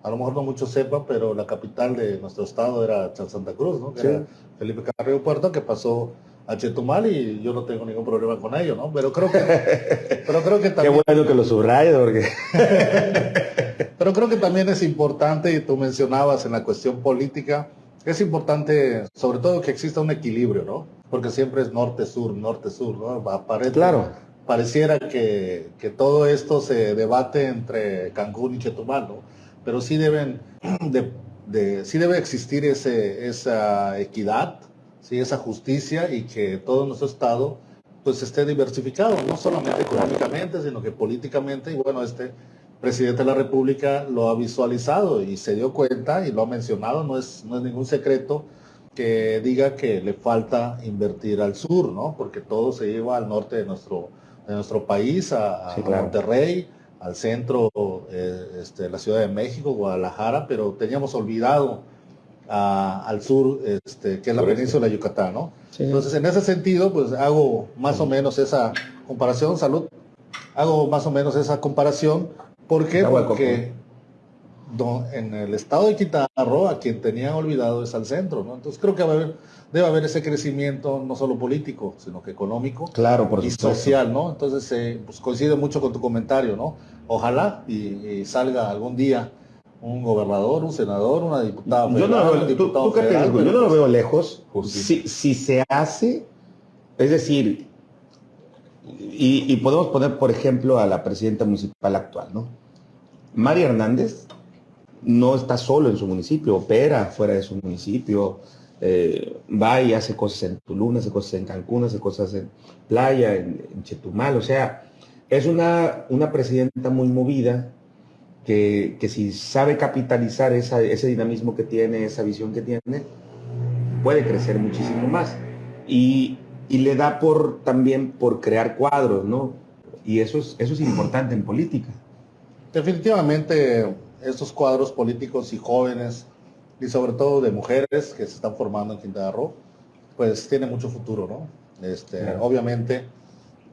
a lo mejor no muchos sepan, pero la capital de nuestro estado era Santa Cruz, ¿no? Era Felipe Carrillo Puerto, que pasó a Chetumal y yo no tengo ningún problema con ello, ¿no? Pero creo que, pero creo que también... Qué bueno que lo subrayes porque... pero creo que también es importante, y tú mencionabas en la cuestión política, es importante sobre todo que exista un equilibrio, ¿no? Porque siempre es norte-sur, norte-sur, ¿no? Aparece, claro. Pareciera que, que, todo esto se debate entre Cancún y Chetumal, ¿no? Pero sí deben, de, sí debe existir ese, esa equidad, ¿sí? esa justicia y que todo nuestro Estado pues esté diversificado, no solamente económicamente, sino que políticamente, y bueno, este presidente de la República lo ha visualizado y se dio cuenta y lo ha mencionado, no es, no es ningún secreto que diga que le falta invertir al sur, ¿no? Porque todo se lleva al norte de nuestro, de nuestro país, a, Monterrey, al centro, eh, este, la Ciudad de México, Guadalajara, pero teníamos olvidado al sur, este, que es la península de Yucatán, ¿no? Entonces, en ese sentido, pues hago más o menos esa comparación, salud, hago más o menos esa comparación, ¿por qué? Porque en el estado de Quintana Roo, a quien tenían olvidado es al centro, ¿no? Entonces creo que debe haber ese crecimiento no solo político, sino que económico claro, y social, ¿no? Entonces eh, pues coincide mucho con tu comentario, ¿no? Ojalá y salga algún día un gobernador, un senador, una diputada. yo no, lo, yo no lo veo lejos. Si, si, se hace, es decir, y, podemos poner, por ejemplo, a la presidenta municipal actual, ¿no? María Hernández no está solo en su municipio, opera fuera de su municipio, eh, va y hace cosas en Tulum, hace cosas en Cancún, hace cosas en Playa, en, Chetumal, o sea, es una, una presidenta muy movida, que, si sabe capitalizar ese dinamismo que tiene, esa visión que tiene, puede crecer muchísimo más. Y, le da por también por crear cuadros, ¿no? Y eso es, eso es importante en política. Definitivamente, estos cuadros políticos y jóvenes, y sobre todo de mujeres que se están formando en Quintana Roo, pues tiene mucho futuro, ¿no? Este, Obviamente,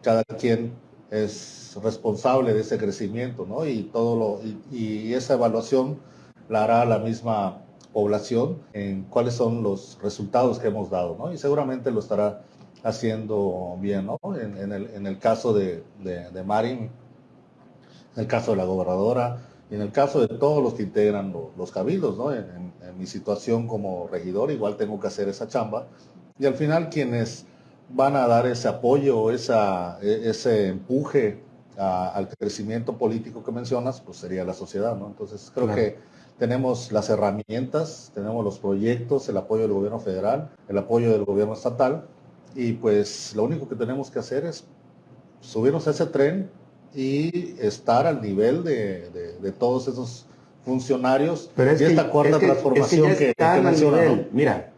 cada quien es responsable de ese crecimiento, ¿no? Y todo lo, y, esa evaluación la hará la misma población en cuáles son los resultados que hemos dado, ¿no? Y seguramente lo estará haciendo bien, ¿no? En, el, caso de, de, Marin, en el caso de la gobernadora, y en el caso de todos los que integran los cabildos, ¿no? En, mi situación como regidor, igual tengo que hacer esa chamba. Y al final quienes van a dar ese apoyo, esa, e, ese empuje al crecimiento político que mencionas, pues sería la sociedad, ¿no? Entonces creo que tenemos las herramientas, tenemos los proyectos, el apoyo del gobierno federal, el apoyo del gobierno estatal, y pues lo único que tenemos que hacer es subirnos a ese tren y estar al nivel de, todos esos funcionarios Pero es esta cuarta transformación que, que, Mira,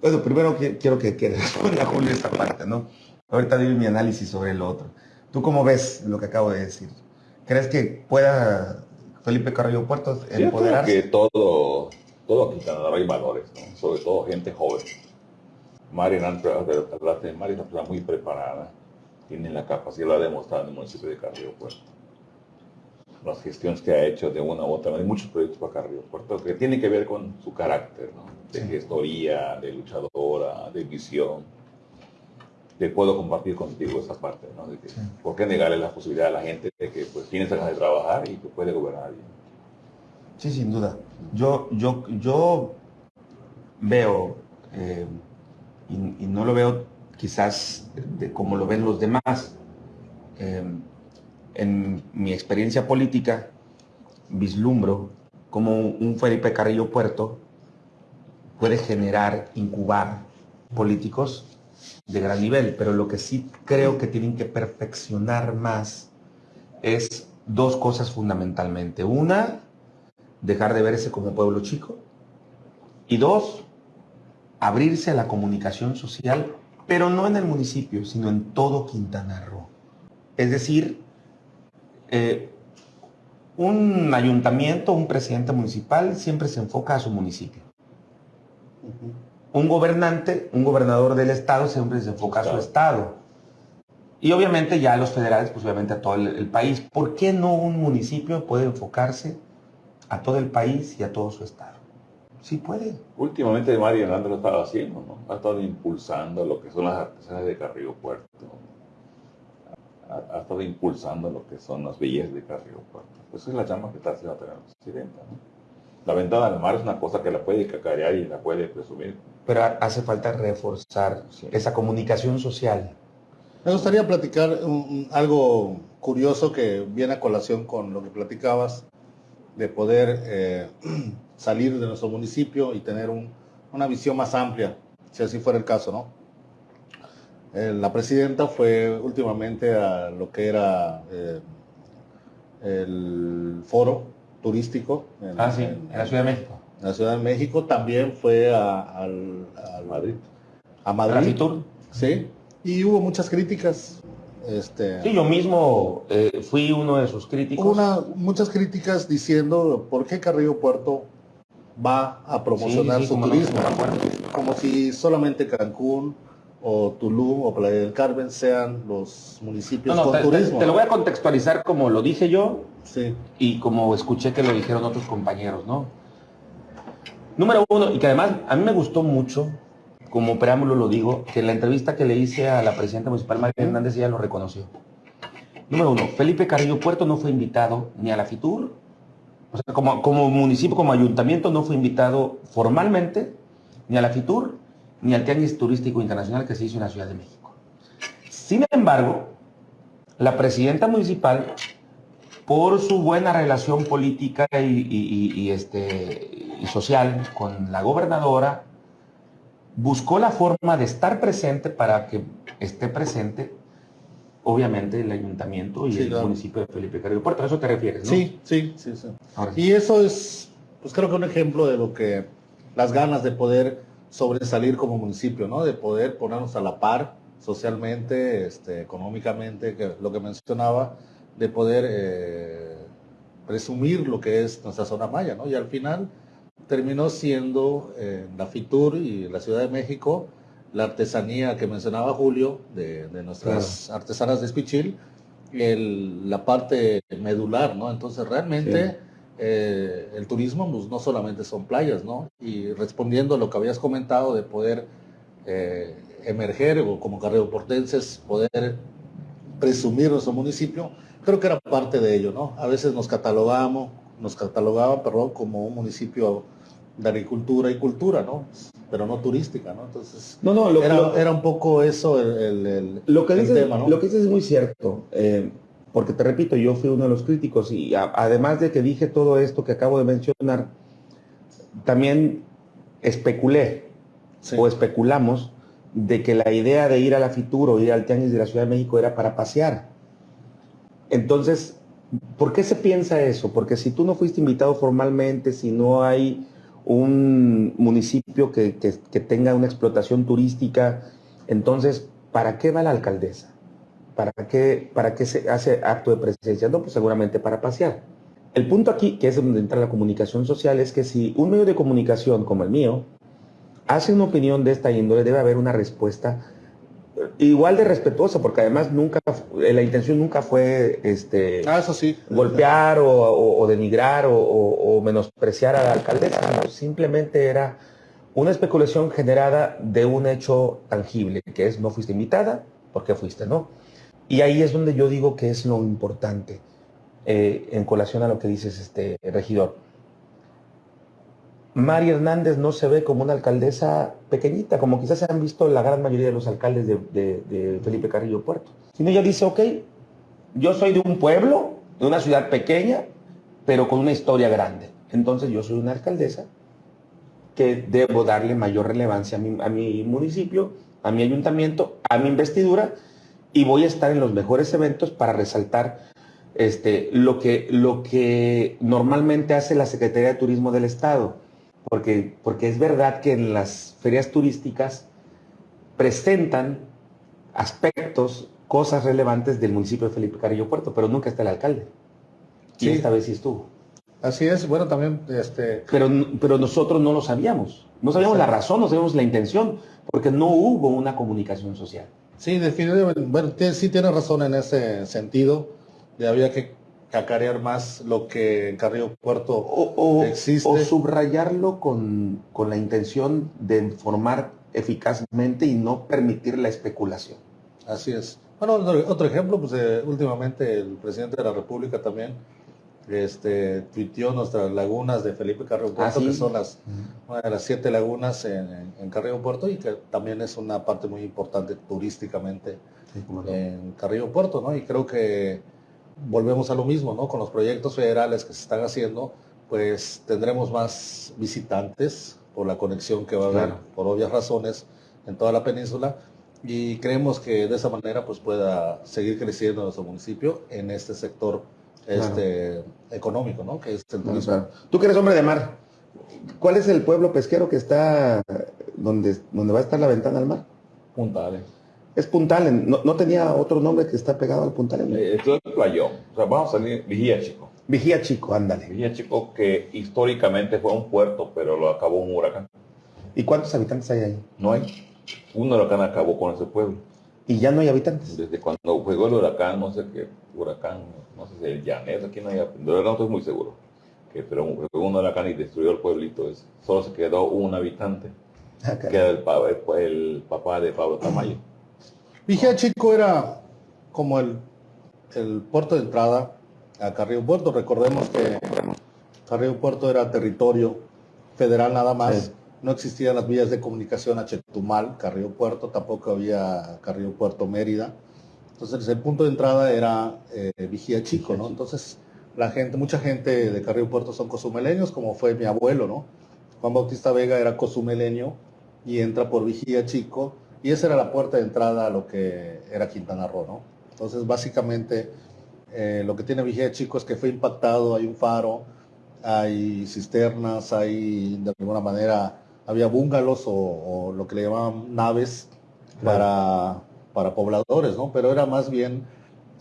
bueno, primero quiero que, que responda Julio esta parte, ¿no? Ahorita doy mi análisis sobre lo otro. ¿Tú cómo ves lo que acabo de decir? ¿Crees que pueda Felipe Carrillo Puerto empoderarse? Yo que todo, todo aquí hay valores, ¿no? sobre todo gente joven. Mari hablaste de Mari, es una persona muy preparada, tiene la capacidad, lo ha demostrado en el municipio de Carrillo Puerto. Las gestiones que ha hecho de una u otra manera, muchos proyectos para Carrillo Puerto que tienen que ver con su carácter, ¿no? de gestoría, de luchadora, de visión te puedo compartir contigo esa parte, ¿no? De que, ¿Por qué negarle la posibilidad a la gente de que pues, tiene ganas de trabajar y que puede gobernar bien? Sí, sin duda. Yo, yo, yo veo, eh, y, no lo veo quizás de como lo ven los demás, eh, en mi experiencia política, vislumbro como un Felipe Carrillo Puerto puede generar, incubar políticos de gran nivel, pero lo que sí creo que tienen que perfeccionar más es dos cosas fundamentalmente. Una, dejar de verse como pueblo chico. Y dos, abrirse a la comunicación social, pero no en el municipio, sino en todo Quintana Roo. Es decir, eh, un ayuntamiento, un presidente municipal siempre se enfoca a su municipio un gobernante, un gobernador del estado siempre se enfoca a su estado. Y obviamente ya los federales, pues obviamente a todo el, país. ¿Por qué no un municipio puede enfocarse a todo el país y a todo su estado? Sí puede. Últimamente Mario Hernández lo estaba haciendo, ¿no? Ha estado impulsando lo que son las artesanas de Carrillo Puerto. Ha, ha estado impulsando lo que son las bellezas de Carrillo Puerto. Pues esa es la llama que está haciendo también la presidenta, ¿no? La ventana al mar es una cosa que la puede cacarear y la puede presumir. Pero ha- hace falta reforzar Sí. esa comunicación social. Me gustaría platicar un- un- algo curioso que viene a colación con lo que platicabas, de poder eh, salir de nuestro municipio y tener un- una visión más amplia, si así fuera el caso, ¿no? Eh, la presidenta fue últimamente a lo que era eh, el foro turístico en, Ah, sí, en- en la Ciudad de México. en la Ciudad de México, también fue a, al- al- Madrid. a ¿La Madrid, sí, y hubo muchas críticas. Este, Sí, yo mismo eh, fui uno de sus críticos. Una- muchas críticas diciendo por qué Carrillo Puerto va a promocionar Sí, sí, su no, turismo, como si solamente Cancún o Tulum o Playa del Carmen sean los municipios No, no, con te, te- turismo. te lo voy a contextualizar como lo dije yo Sí, y como escuché que lo dijeron otros compañeros, ¿no? Número uno, y que además a mí me gustó mucho, como preámbulo lo digo, que en la entrevista que le hice a la presidenta municipal María Hernández ella lo reconoció. Número uno, Felipe Carrillo Puerto no fue invitado ni a la FITUR, o sea, como, como municipio, como ayuntamiento no fue invitado formalmente ni a la FITUR ni al Tianguis Turístico Internacional que se hizo en la Ciudad de México. Sin embargo, la presidenta municipal por su buena relación política y, y- y- y, este, y social con la gobernadora, buscó la forma de estar presente para que esté presente, obviamente, el ayuntamiento y Sí, el claro. municipio de Felipe Carrillo Puerto. A eso te refieres, ¿no? sí, sí, sí, sí. Ahora sí. Y eso es, pues creo que un ejemplo de lo que las ganas de poder sobresalir como municipio, ¿no? De poder ponernos a la par socialmente, este, económicamente, que lo que mencionaba, de poder eh, presumir lo que es nuestra zona maya, ¿no? Y al final terminó siendo eh, la FITUR y la Ciudad de México la artesanía que mencionaba Julio de, de nuestras artesanas de Espichil, el- la parte medular, ¿no? Entonces realmente Sí. Eh, el turismo pues, no solamente son playas, ¿no? Y respondiendo a lo que habías comentado de poder eh, emerger o como carreoportenses poder presumir nuestro municipio, creo que era parte de ello, ¿no? A veces nos catalogamos, nos catalogaban, perdón, como un municipio de agricultura y cultura, ¿no? Pero no turística, ¿no? Entonces, No, no, lo, era, lo- era un poco eso el, el- el- lo que el dices, tema, ¿no? lo que dices es muy cierto, eh, porque te repito, yo fui uno de los críticos y a- además de que dije todo esto que acabo de mencionar, también especulé Sí. o especulamos de que la idea de ir a la Fitur o ir al Tianguis de la Ciudad de México era para pasear. Entonces, ¿por qué se piensa eso? Porque si tú no fuiste invitado formalmente, si no hay un municipio que, que- que tenga una explotación turística, entonces, ¿para qué va la alcaldesa? ¿Para qué, ¿Para qué se hace acto de presencia? No, pues seguramente para pasear. El punto aquí, que es donde entra la comunicación social, es que si un medio de comunicación como el mío hace una opinión de esta índole, debe haber una respuesta eh, igual de respetuosa, porque además nunca, eh, la intención nunca fue este, Ah, eso sí. golpear o, o- o denigrar o, o- menospreciar a la alcaldesa, no, simplemente era una especulación generada de un hecho tangible, que es no fuiste invitada, ¿por qué fuiste? No. Y ahí es donde yo digo que es lo importante, eh, en colación a lo que dices, este regidor. María Hernández no se ve como una alcaldesa pequeñita, como quizás se han visto la gran mayoría de los alcaldes de, de- de Felipe Carrillo Puerto. Sino ella dice, ok, yo soy de un pueblo, de una ciudad pequeña, pero con una historia grande. Entonces yo soy una alcaldesa que debo darle mayor relevancia a mi, a mi municipio, a mi ayuntamiento, a mi investidura, y voy a estar en los mejores eventos para resaltar este, lo, que, lo que normalmente hace la Secretaría de Turismo del Estado. Porque, porque es verdad que en las ferias turísticas presentan aspectos, cosas relevantes del municipio de Felipe Carrillo Puerto, pero nunca está el alcalde. Y esta vez sí estuvo. Así es, bueno, también, este, Pero, pero nosotros no lo sabíamos. No sabíamos la razón, no sabíamos la intención, porque no hubo una comunicación social. Sí, definitivamente, bueno, sí tiene razón en ese sentido, de había que cacarear más lo que en Carrillo Puerto O, o- existe. o subrayarlo con, con la intención de informar eficazmente y no permitir la especulación. Así es. Bueno, otro, otro ejemplo, pues eh, últimamente el presidente de la República también este, tuiteó nuestras lagunas de Felipe Carrillo Puerto, Ah, sí. que son las, una de las siete lagunas en, en- Carrillo Puerto y que también es una parte muy importante turísticamente en Carrillo Puerto, ¿no? Y creo que volvemos a lo mismo, ¿no? Con los proyectos federales que se están haciendo, pues tendremos más visitantes por la conexión que va a haber, Claro. por obvias razones, en toda la península. Y creemos que de esa manera pues pueda seguir creciendo nuestro municipio en este sector este, económico, ¿no? Que es el turismo. claro. Tú que eres hombre de mar, ¿cuál es el pueblo pesquero que está donde, donde va a estar la ventana al mar? Puntales. Es Puntalen, no, no tenía otro nombre que está pegado al Puntalen. Eh, Esto es playón. O sea, vamos a salir, Vigía Chico. Vigía Chico, ándale. Vigía Chico que históricamente fue un puerto, pero lo acabó un huracán. ¿Y cuántos habitantes hay ahí? No hay. Un huracán acabó con ese pueblo. Y ya no hay habitantes. Desde cuando llegó el huracán, no sé qué huracán, no sé si el Llanés, aquí no hay, de verdad no estoy muy seguro. Que, pero un huracán y destruyó el pueblito. ese. Solo se quedó un habitante, Ah, que era el, el- el papá de Pablo Tamayo. Vigía Chico era como el, el puerto de entrada a Carrillo Puerto. Recordemos que Carrillo Puerto era territorio federal nada más. Sí. No existían las vías de comunicación a Chetumal, Carrillo Puerto, tampoco había Carrillo Puerto Mérida. Entonces el punto de entrada era eh, Vigía Chico, ¿no? Entonces la gente, mucha gente de Carrillo Puerto son cozumeleños, como fue mi abuelo, ¿no? Juan Bautista Vega era cozumeleño y entra por Vigía Chico y esa era la puerta de entrada a lo que era Quintana Roo, ¿no? Entonces básicamente eh, lo que tiene Vigía Chico es que fue impactado, hay un faro, hay cisternas, hay de alguna manera, había búngalos o, o lo que le llamaban naves para, para pobladores, ¿no? Pero era más bien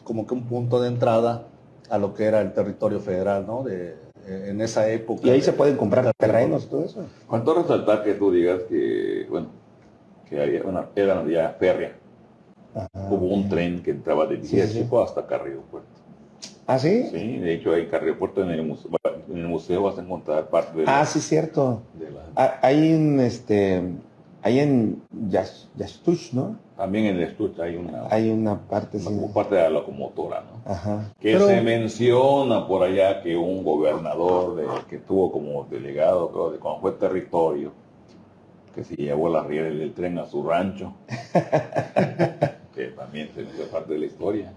como que un punto de entrada a lo que era el territorio federal, ¿no? De, eh, en esa época. Y ahí se pueden comprar terrenos, todo eso. ¿Cuánto resaltar que tú digas que, bueno, que había una, era una vía férrea? Hubo un tren que entraba de Vigía Sí, sí, hasta Carrillo Puerto. ¿Ah, sí? Sí, de hecho hay Carrillo Puerto en el museo, en el museo vas a encontrar parte de la, Ah, sí, cierto. de la- Ah, Hay un, este, hay en Yas- Yastush, ¿no? También en el estuche hay una, Hay una parte, sí. como parte de la locomotora, ¿no? Ajá. Que Pero- se menciona por allá que un gobernador de- que tuvo como delegado, creo, de cuando fue territorio, que se llevó las rieles del tren a su rancho, que también se fue parte de la historia.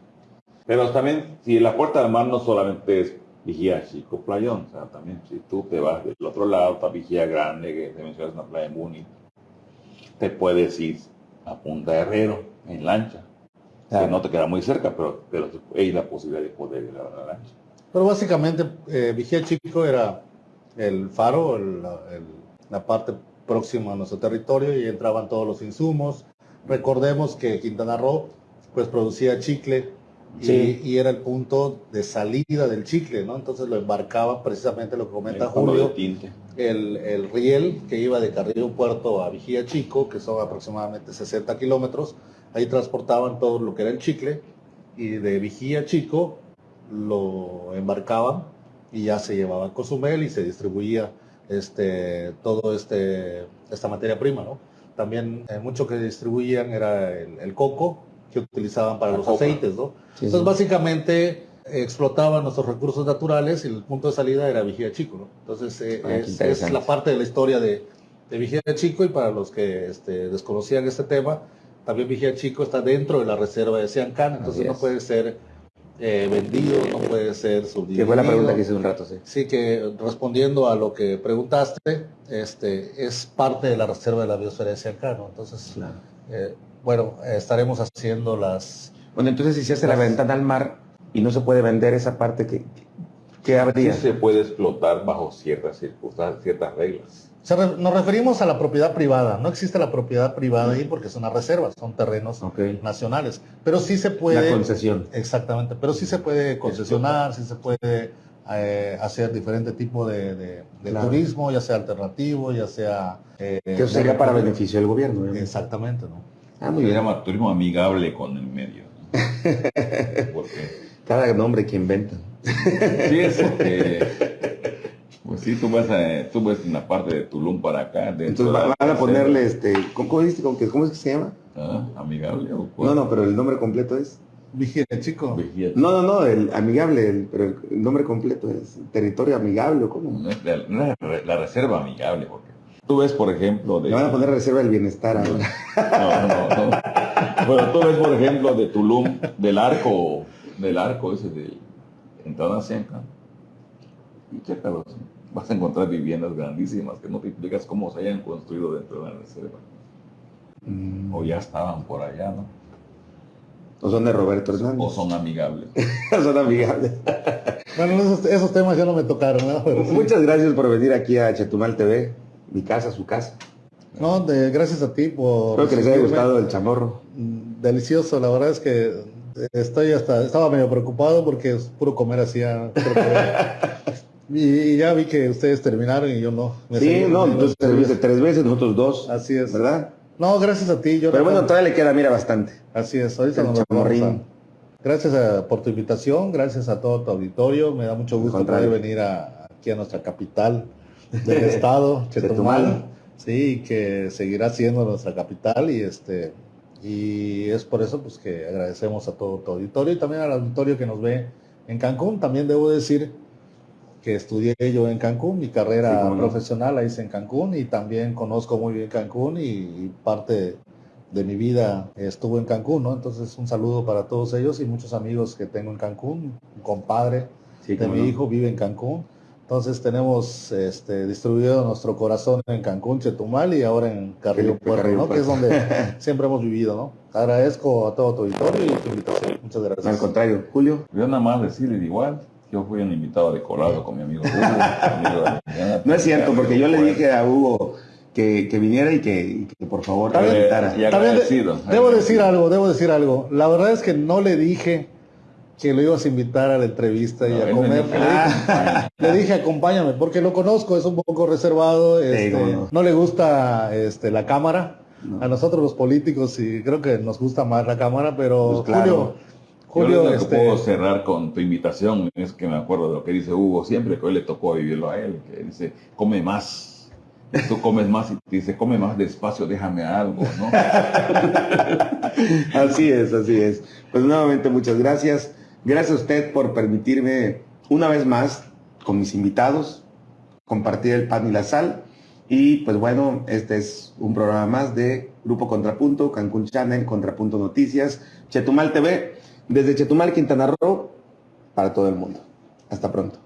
Pero también, si la puerta del mar no solamente es Vigía Chico Playón, o sea, también si tú te vas del otro lado, está Vigía Grande, que se menciona en la playa de Muni, te puedes ir a Punta Herrero en lancha, Claro. que no te queda muy cerca, pero, pero hay la posibilidad de poder ir a la lancha. Pero básicamente eh, Vigía Chico era el faro, el- la- el- la parte próxima a nuestro territorio y entraban todos los insumos. Recordemos que Quintana Roo pues producía chicle y, Sí. y era el punto de salida del chicle, ¿no? Entonces lo embarcaba precisamente lo que comenta Julio, de tinte. El, el riel que iba de Carrillo Puerto a Vigía Chico, que son aproximadamente 60 kilómetros, ahí transportaban todo lo que era el chicle y de Vigía Chico lo embarcaban y ya se llevaba a Cozumel y se distribuía este todo este esta materia prima, ¿no? También eh, mucho que distribuían era el, el coco que utilizaban para La los coca. aceites, ¿no? Sí, Entonces sí. básicamente explotaban nuestros recursos naturales y el punto de salida era Vigía Chico, ¿no? Entonces eh, Ah, es, la parte de la historia de, de Vigía Chico y para los que este, desconocían este tema, también Vigía Chico está dentro de la reserva de Siancán, entonces no puede ser eh, vendido, no puede ser subdividido. Que fue la pregunta que hice un rato, sí. Sí, que respondiendo a lo que preguntaste, este, es parte de la reserva de la biosfera de Siancán, ¿no? Entonces, eh, bueno, estaremos haciendo las... Bueno, entonces si se hace la ventana al mar y no se puede vender esa parte, ¿qué, qué Sí habría? se puede explotar bajo ciertas circunstancias, ciertas reglas. Se re- nos referimos a la propiedad privada. No existe la propiedad privada ahí porque es una reserva, son terrenos nacionales. Pero sí se puede... La concesión. Exactamente, pero sí se puede concesionar, sí se puede eh, hacer diferente tipo de, de- de Claro. turismo, ya sea alternativo, ya sea... eh, Que eso sería para beneficio del gobierno. obviamente. Exactamente, ¿no? Ah, muy Se bien. llama turismo amigable con el medio. ¿no? Porque Cada nombre que inventan. Sí, es porque, pues sí, tú ves, eh, tú ves una parte de Tulum para acá. Entonces la van a ponerle este, ¿cómo, dijiste? ¿Cómo, que- cómo es que se llama? Ah, amigable o cuál? No, no, pero el nombre completo es. Vigile, chico. Vigía. No, no, no, el amigable, el- pero el nombre completo es territorio amigable o cómo. No es la, no es la- la reserva amigable, porque tú ves, por ejemplo, de... Le van a poner reserva del bienestar ahora. No, no, no. Bueno, tú ves, por ejemplo, de Tulum, del arco, del arco ese de entrada a Cienca, y chécalos, vas a encontrar viviendas grandísimas que no te explicas cómo se hayan construido dentro de la reserva. Mm. O ya estaban por allá, ¿no? O son de Roberto Hernández. O son amigables. son amigables. Bueno, esos, esos temas ya no me tocaron, ¿no? Pero sí. Muchas gracias por venir aquí a Chetumal TV, mi casa, su casa. No, de- gracias a ti por... Espero que les haya gustado el chamorro. Mm, Delicioso, la verdad es que estoy hasta, estaba medio preocupado porque es puro comer comer. y, ya vi que ustedes terminaron y yo no. Me Sí, seguí- no, seguí- serviste tres veces, nosotros dos. Así es. ¿Verdad? No, gracias a ti. Yo Pero no- bueno, todavía le queda, mira, bastante. Así es, ahorita nos vamos a- Gracias a- por tu invitación, gracias a todo tu auditorio. Me da mucho gusto poder venir a- aquí a nuestra capital del estado, Chetumal. Chetumal. Sí, que seguirá siendo nuestra capital y este y es por eso pues que agradecemos a todo tu auditorio y también al auditorio que nos ve en Cancún. También debo decir que estudié yo en Cancún, mi carrera Sí, profesional la hice en Cancún y también conozco muy bien Cancún y, y parte de mi vida estuvo en Cancún, ¿no? Entonces un saludo para todos ellos y muchos amigos que tengo en Cancún, un compadre Sí, de mi no. hijo vive en Cancún. Entonces tenemos este, distribuido nuestro corazón en Cancún, Chetumal y ahora en Carrillo Puerto, Carrillo ¿no? Que es donde siempre hemos vivido, ¿no? Agradezco a todo tu auditorio y tu invitación. Muchas No, al gracias. contrario, Julio. Yo nada más decirle igual, yo fui un invitado de colado con mi amigo Hugo. amigo de- No es cierto, porque yo le dije a Hugo que, que viniera y que, y que por favor invitara. y También de- agradecido. debo decir algo, debo decir algo. La verdad es que no le dije que lo ibas a invitar a la entrevista y a comer. me Le dije, le dije, acompáñame, porque lo conozco, es un poco reservado, este, no. no le gusta este, la cámara. No. A nosotros los políticos y creo que nos gusta más la cámara, pero Pues claro. Julio, Julio, este, puedo cerrar con tu invitación es que me acuerdo de lo que dice Hugo siempre, que hoy le tocó vivirlo a él, que dice, come más. Tú comes más y te dice, come más despacio, déjame algo, ¿no? Así es, así es. Pues nuevamente muchas gracias. Gracias a usted por permitirme una vez más con mis invitados compartir el pan y la sal. Y pues bueno, este es un programa más de Grupo Contrapunto, Cancún Channel, Contrapunto Noticias, Chetumal TV, desde Chetumal, Quintana Roo, para todo el mundo. Hasta pronto.